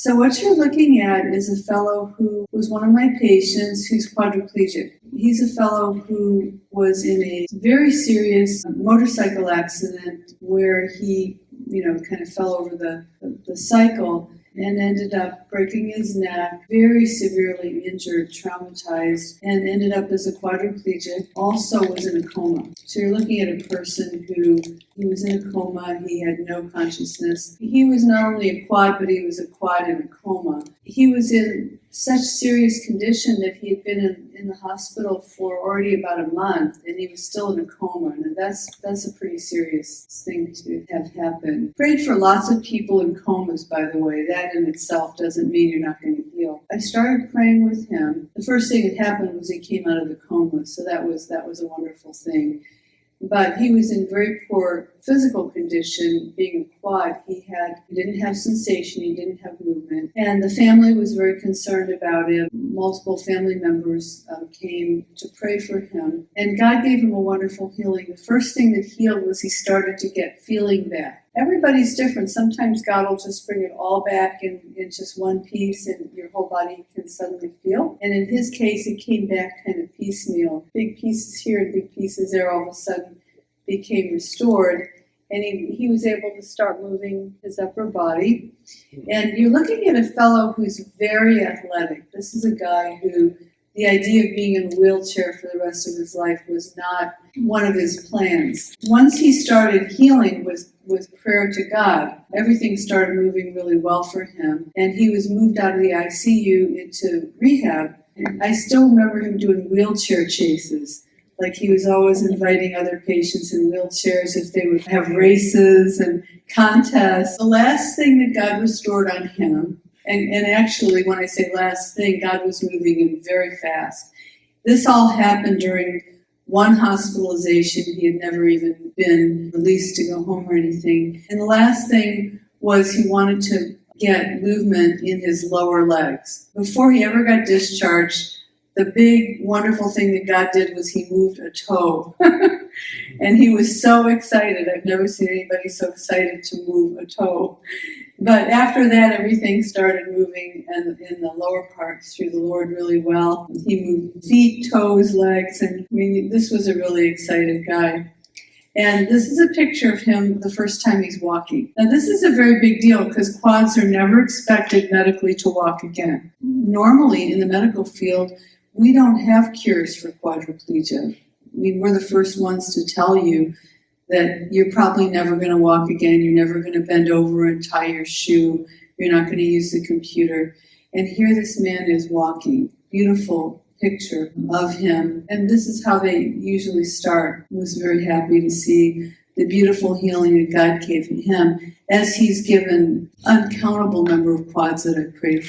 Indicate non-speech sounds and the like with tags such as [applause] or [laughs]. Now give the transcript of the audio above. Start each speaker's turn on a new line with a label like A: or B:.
A: So what you're looking at is a fellow who was one of my patients who's quadriplegic. He's a fellow who was in a very serious motorcycle accident where he, you know, kind of fell over the, the, the cycle and ended up breaking his neck, very severely injured, traumatized, and ended up as a quadriplegic. Also was in a coma. So you're looking at a person who he was in a coma, he had no consciousness. He was not only a quad, but he was a quad in a coma. He was in such serious condition that he had been in, in the hospital for already about a month and he was still in a coma. And that's that's a pretty serious thing to have happen. Prayed for lots of people in comas, by the way. That in itself doesn't mean you're not going to heal. I started praying with him. The first thing that happened was he came out of the coma, so that was that was a wonderful thing but he was in very poor physical condition being a quad he had he didn't have sensation he didn't have movement. And the family was very concerned about him. Multiple family members um, came to pray for him. And god gave him a wonderful healing. The first thing that healed was he started to get feeling back everybody's different. Sometimes god will just bring it all back in, in just one piece and your whole body can suddenly feel. And in his case it came back kind of piecemeal. Big pieces here and big pieces there all of a sudden became restored and he, he was able to start moving his upper body. And you're looking at a fellow who's very athletic. This is a guy who the idea of being in a wheelchair for the rest of his life was not one of his plans. Once he started healing with, with prayer to God, everything started moving really well for him. And he was moved out of the ICU into rehab. I still remember him doing wheelchair chases like he was always inviting other patients in wheelchairs if they would have races and contests. The last thing that God restored on him, and, and actually when I say last thing, God was moving him very fast. This all happened during one hospitalization. He had never even been released to go home or anything. And the last thing was he wanted to get movement in his lower legs. Before he ever got discharged, the big wonderful thing that God did was he moved a toe. [laughs] and he was so excited. I've never seen anybody so excited to move a toe. But after that, everything started moving and in the lower parts through the Lord really well. He moved feet, toes, legs, and I mean, this was a really excited guy. And this is a picture of him the first time he's walking. Now, this is a very big deal because quads are never expected medically to walk again. Normally, in the medical field, we don't have cures for quadriplegia. I mean, we're the first ones to tell you that you're probably never going to walk again, you're never going to bend over and tie your shoe, you're not going to use the computer. And here this man is walking. Beautiful picture of him. And this is how they usually start. I was very happy to see the beautiful healing that God gave him as he's given uncountable number of quads that I've prayed for.